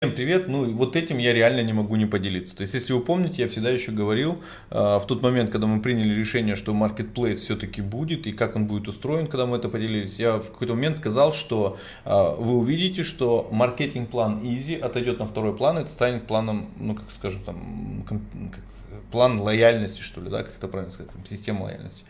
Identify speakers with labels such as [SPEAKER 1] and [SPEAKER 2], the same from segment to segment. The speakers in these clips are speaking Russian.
[SPEAKER 1] Всем привет! Ну и вот этим я реально не могу не поделиться. То есть, если вы помните, я всегда еще говорил, э, в тот момент, когда мы приняли решение, что Marketplace все-таки будет и как он будет устроен, когда мы это поделились, я в какой-то момент сказал, что э, вы увидите, что маркетинг-план Easy отойдет на второй план, и это станет планом, ну как скажем, там, план лояльности, что ли, да, как это правильно сказать, там, система лояльности.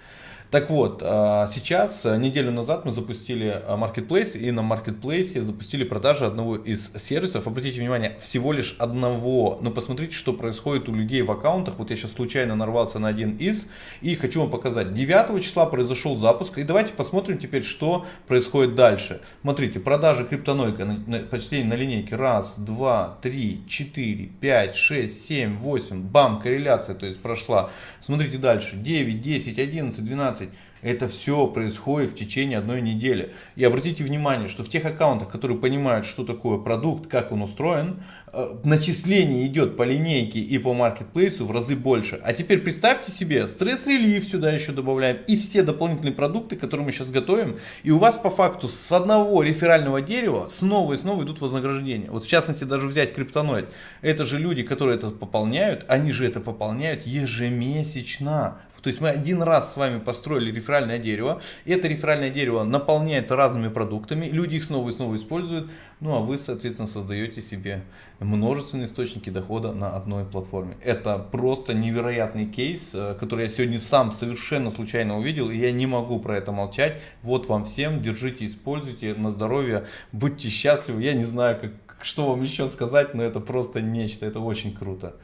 [SPEAKER 1] Так вот, а, сейчас, а, неделю назад мы запустили а, Marketplace, и на Marketplace запустили продажи одного из сервисов. Обратите внимание, всего лишь одного. Но посмотрите, что происходит у людей в аккаунтах. Вот я сейчас случайно нарвался на один из, и хочу вам показать. 9 числа произошел запуск, и давайте посмотрим теперь, что происходит дальше. Смотрите, продажи криптонойка, почти на линейке. Раз, два, три, четыре, пять, шесть, семь, восемь. Бам, корреляция, то есть прошла. Смотрите дальше. 9, 10, 11, 12. 15. Это все происходит в течение одной недели. И обратите внимание, что в тех аккаунтах, которые понимают, что такое продукт, как он устроен, э, начисление идет по линейке и по маркетплейсу в разы больше. А теперь представьте себе, стресс-релив сюда еще добавляем и все дополнительные продукты, которые мы сейчас готовим. И у вас по факту с одного реферального дерева снова и снова идут вознаграждения. Вот в частности даже взять криптоноид. Это же люди, которые это пополняют, они же это пополняют ежемесячно. То есть мы один раз с вами построили реферальное дерево, это реферальное дерево наполняется разными продуктами, люди их снова и снова используют, ну а вы, соответственно, создаете себе множественные источники дохода на одной платформе. Это просто невероятный кейс, э, который я сегодня сам совершенно случайно увидел, и я не могу про это молчать. Вот вам всем, держите, используйте на здоровье, будьте счастливы. Я не знаю, как, что вам еще сказать, но это просто нечто, это очень круто.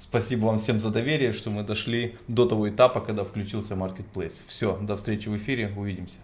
[SPEAKER 1] Спасибо вам всем за доверие, что мы дошли до того этапа, когда включился Marketplace. Все, до встречи в эфире, увидимся.